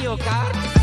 Mario Kart.